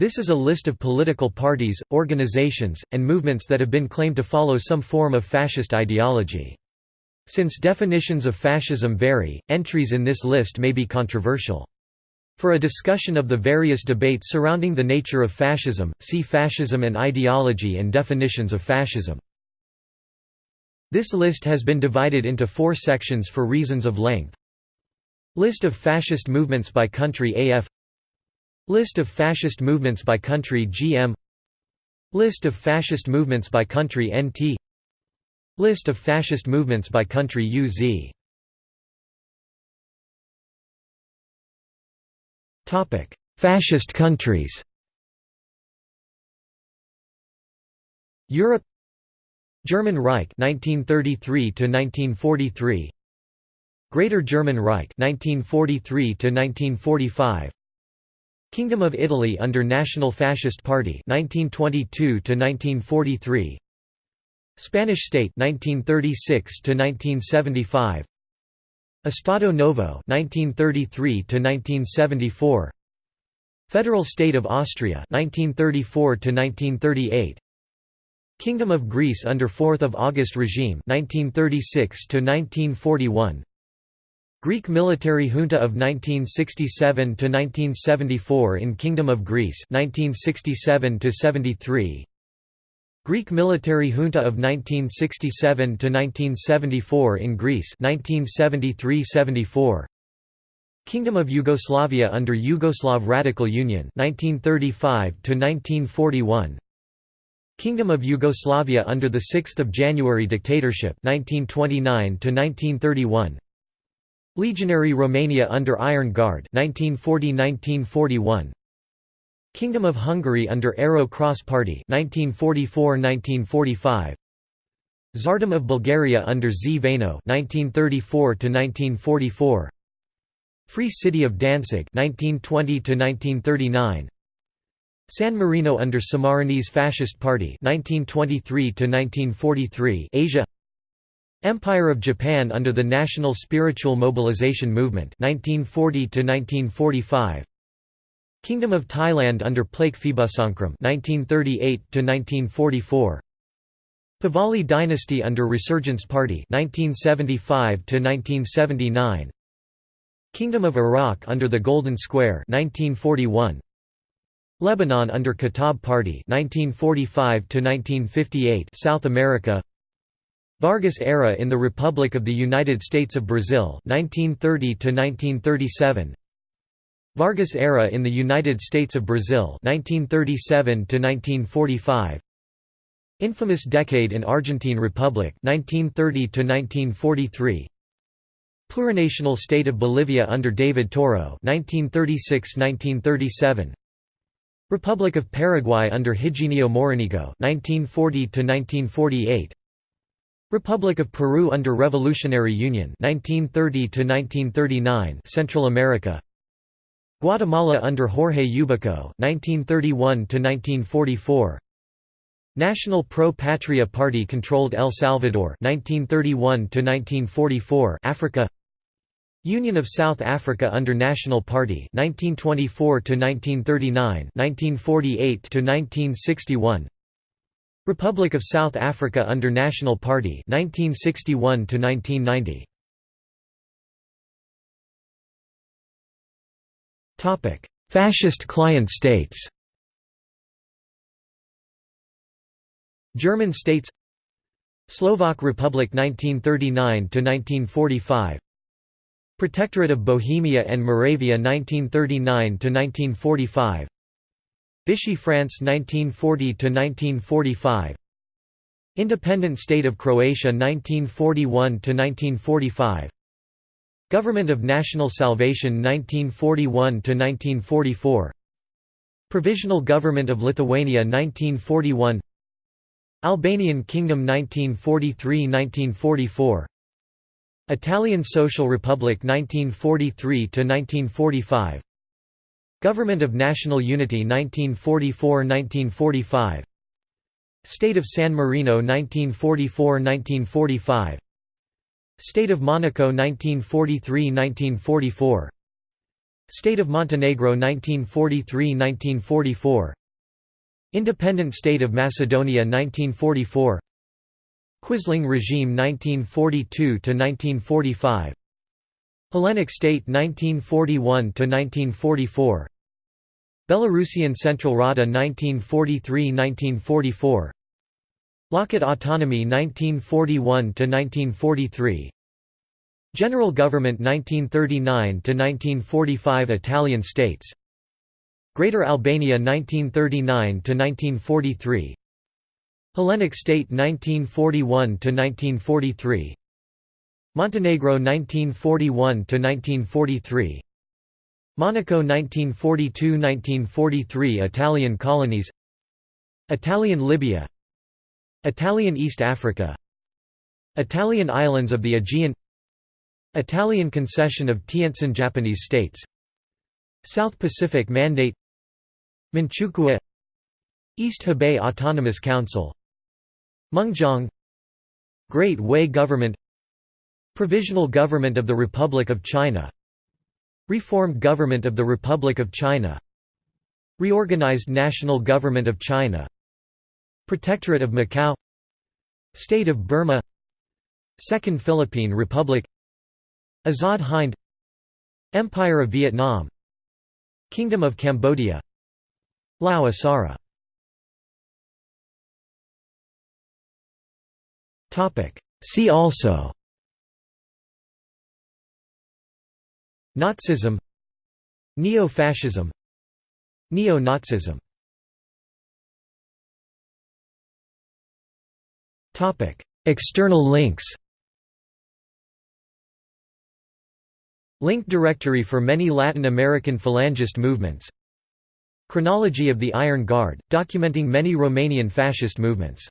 This is a list of political parties, organizations, and movements that have been claimed to follow some form of fascist ideology. Since definitions of fascism vary, entries in this list may be controversial. For a discussion of the various debates surrounding the nature of fascism, see Fascism and ideology and definitions of fascism. This list has been divided into four sections for reasons of length. List of fascist movements by country AF List of fascist movements by country GM List of fascist movements by country NT List of fascist movements by country UZ Topic: Fascist countries. Europe. German Reich 1933 to 1943 Greater German Reich 1943 to 1945 Kingdom of Italy under National Fascist Party 1922 to 1943 Spanish State 1936 to 1975 Estado Novo 1933 to 1974 Federal State of Austria 1934 to 1938 Kingdom of Greece under 4th of August regime 1936 to 1941 Greek military junta of 1967 to 1974 in Kingdom of Greece 1967 to 73 Greek military junta of 1967 to 1974 in Greece 1973-74 Kingdom of Yugoslavia under Yugoslav Radical Union 1935 to 1941 Kingdom of Yugoslavia under the 6th of January dictatorship 1929 to 1931 Legionary Romania under Iron Guard 1940–1941 Kingdom of Hungary under Arrow Cross Party 1944–1945 Tsardom of Bulgaria under Zveno 1934–1944 Free City of Danzig 1920–1939 San Marino under Sammarinese Fascist Party 1923–1943 Asia Empire of Japan under the National Spiritual Mobilization Movement 1940 1945 Kingdom of Thailand under Plaek Phibunsongkhram 1938 1944 Pahlavi dynasty under Resurgence Party 1975 1979 Kingdom of Iraq under the Golden Square 1941 Lebanon under Kataeb Party 1945 1958 South America Vargas era in the Republic of the United States of Brazil 1930 to 1937 Vargas era in the United States of Brazil 1937 to 1945 Infamous decade in Argentine Republic 1930 to 1943 Plurinational state of Bolivia under David Toro 1936-1937 Republic of Paraguay under Higinio Morinigo 1940 to 1948 Republic of Peru under Revolutionary Union 1930 to 1939 Central America. Guatemala under Jorge Ubico 1931 to 1944 National Pro Patria Party controlled El Salvador 1931 to 1944 Africa. Union of South Africa under National Party 1924 to 1939 1948 to 1961 Republic of South Africa under National Party 1961 to 1990 Topic Fascist client states. German states. Slovak Republic 1939 to 1945 Protectorate of Bohemia and Moravia 1939 to 1945 Vichy France 1940–1945 Independent State of Croatia 1941–1945 Government of National Salvation 1941–1944 Provisional Government of Lithuania 1941 Albanian Kingdom 1943–1944 Italian Social Republic 1943–1945 Government of National Unity 1944–1945 State of San Marino 1944–1945 State of Monaco 1943–1944 State of Montenegro 1943–1944 Independent State of Macedonia 1944 Quisling regime 1942–1945 Hellenic State 1941–1944 Belarusian Central Rada 1943–1944 Lokot Autonomy 1941–1943 General Government 1939–1945 Italian states. Greater Albania 1939–1943 Hellenic State 1941–1943 Montenegro 1941–1943 Monaco 1942–1943 Italian colonies. Italian Libya. Italian East Africa. Italian islands of the Aegean. Italian concession of Tientsin Japanese states. South Pacific Mandate. Manchukuo. East Hebei Autonomous Council. Mengjiang. Great Wei Government Provisional Government of the Republic of China. Reformed Government of the Republic of China. Reorganized National Government of China. Protectorate of Macau. State of Burma. Second Philippine Republic. Azad Hind. Empire of Vietnam. Kingdom of Cambodia. Lao Issara See also Nazism Neo-fascism Neo-Nazism. External links. Link directory for many Latin American Falangist movements. Chronology of the Iron Guard, documenting many Romanian fascist movements